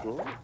Oh.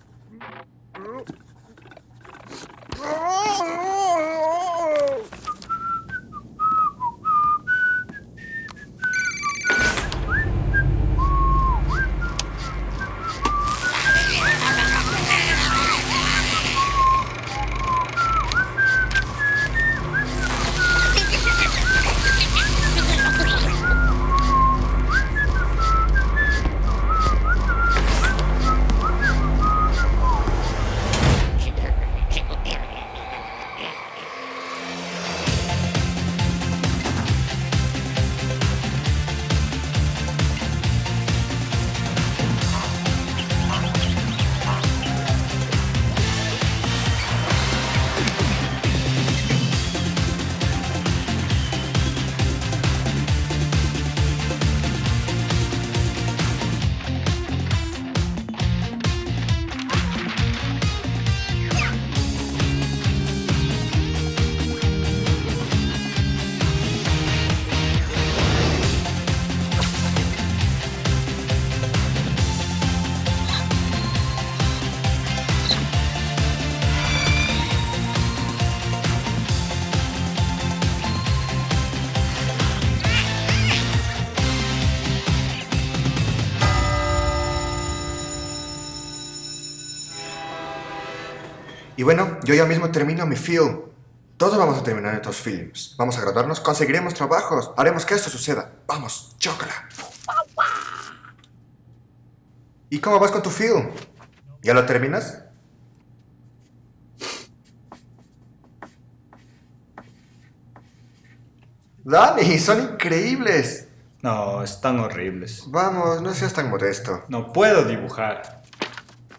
Y bueno, yo ya mismo termino mi film. Todos vamos a terminar estos films. Vamos a graduarnos, conseguiremos trabajos, haremos que esto suceda. Vamos, chócala. ¿Y cómo vas con tu film? ¿Ya lo terminas? Dani, son increíbles. No, están horribles. Vamos, no seas tan modesto. No puedo dibujar.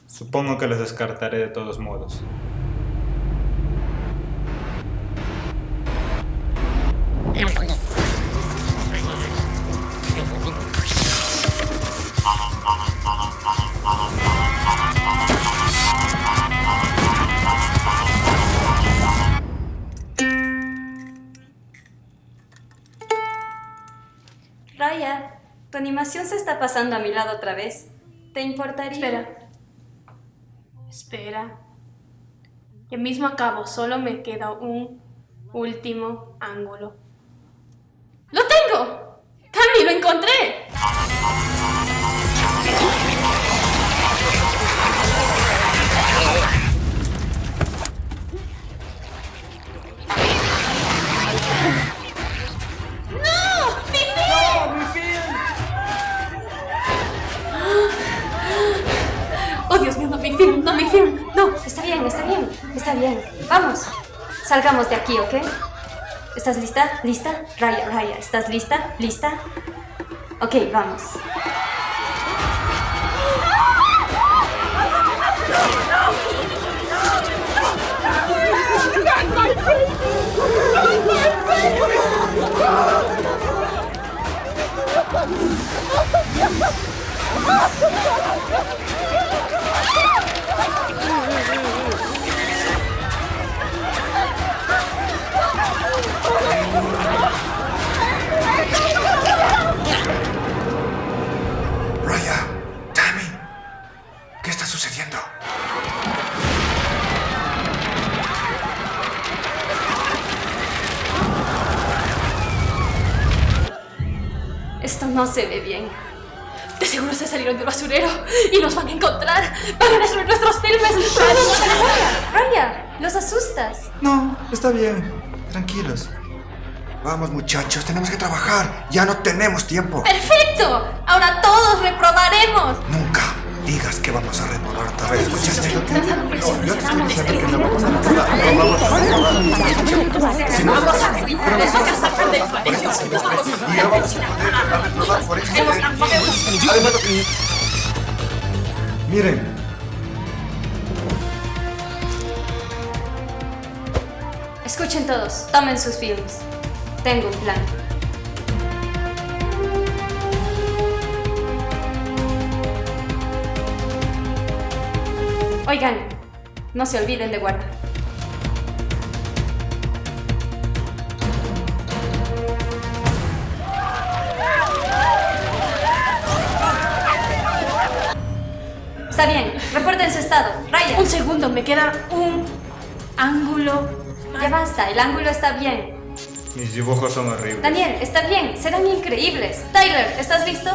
Supongo que los descartaré de todos modos. Raya, tu animación se está pasando a mi lado otra vez. ¿Te importaría? Espera. Espera. Ya mismo acabo, solo me queda un último ángulo. ¡Lo tengo! ¡Cami, lo encontré! Está bien, está bien. Vamos, salgamos de aquí, ¿ok? ¿Estás lista? ¿Lista? Raya, Raya, ¿estás lista? ¿Lista? Ok, vamos. No se ve bien. De seguro se salieron del basurero y nos van a encontrar. Van a destruir nuestros filmes. Raya, Raya, los asustas. No, está bien. Tranquilos. Vamos, muchachos, tenemos que trabajar. Ya no tenemos tiempo. ¡Perfecto! Ahora todos reprobaremos. Nunca digas que vamos a reprobar otra vez. ¿Escuchaste? No. No vamos a reprobar. Si no no Miren, Escuchen todos, tomen sus films. Tengo un plan. Oigan, no se olviden de guardar. Está bien, reporten su estado. Ryan, Un segundo, me queda un ángulo. ya basta, el ángulo está bien. Mis dibujos son horribles. Daniel, está bien, serán increíbles. Tyler, ¿estás listo?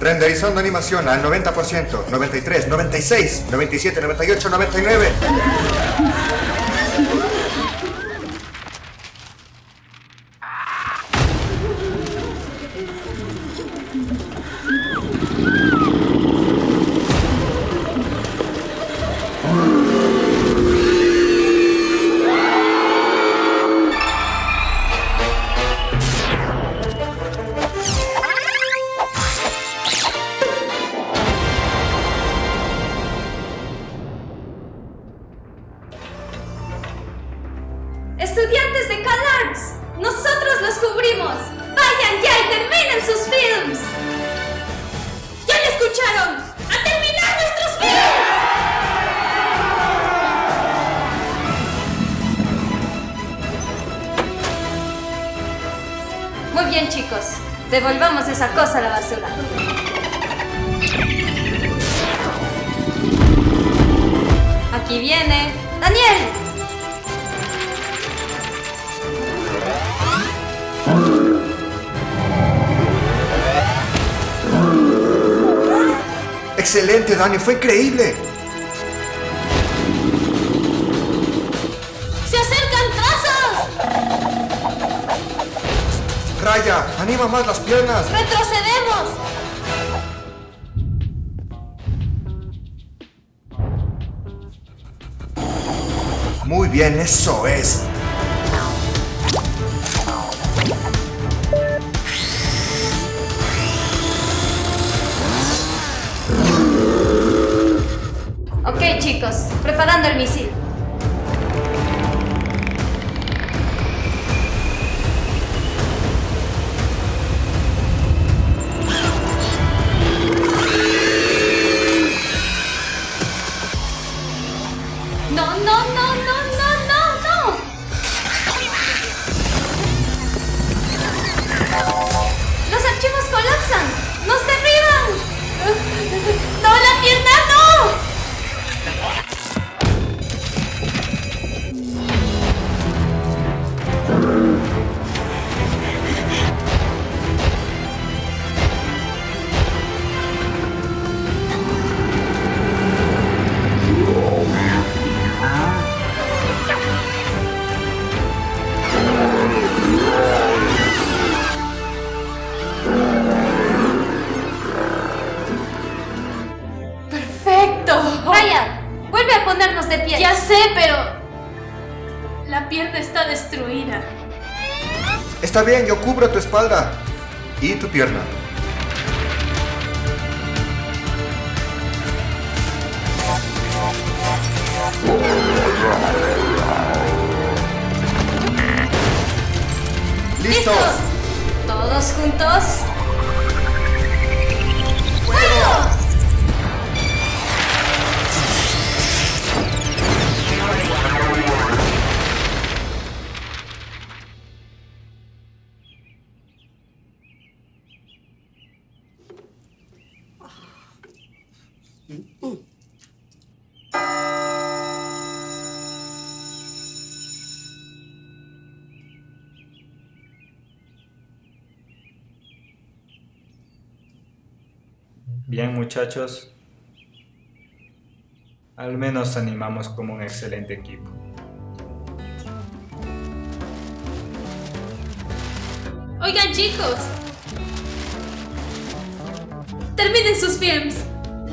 Renderizando animación al 90%, 93, 96, 97, 98, 99. Estudiantes de CalArts, nosotros los cubrimos. Vayan ya y terminen sus films. ¿Ya lo escucharon? ¡A terminar nuestros films! Muy bien, chicos. Devolvamos esa cosa a la basura. Aquí viene. ¡Daniel! Excelente, Dani, fue increíble. ¡Se acercan trazos! Raya, anima más las piernas. ¡Retrocedemos! Muy bien, eso es. Ok, chicos, preparando el misil. Sé, pero... La pierna está destruida. Está bien, yo cubro tu espalda y tu pierna. ¡Listos! Todos juntos. ¡Fuego! Bien, muchachos. Al menos animamos como un excelente equipo. Oigan, chicos. Terminen sus films.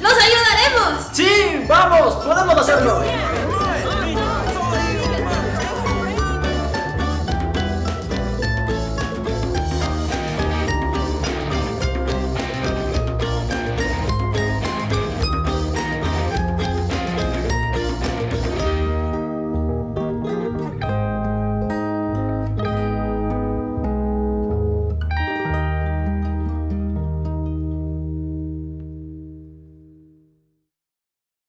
¡Los ayudaremos! ¡Sí! ¡Vamos! ¡Podemos hacerlo!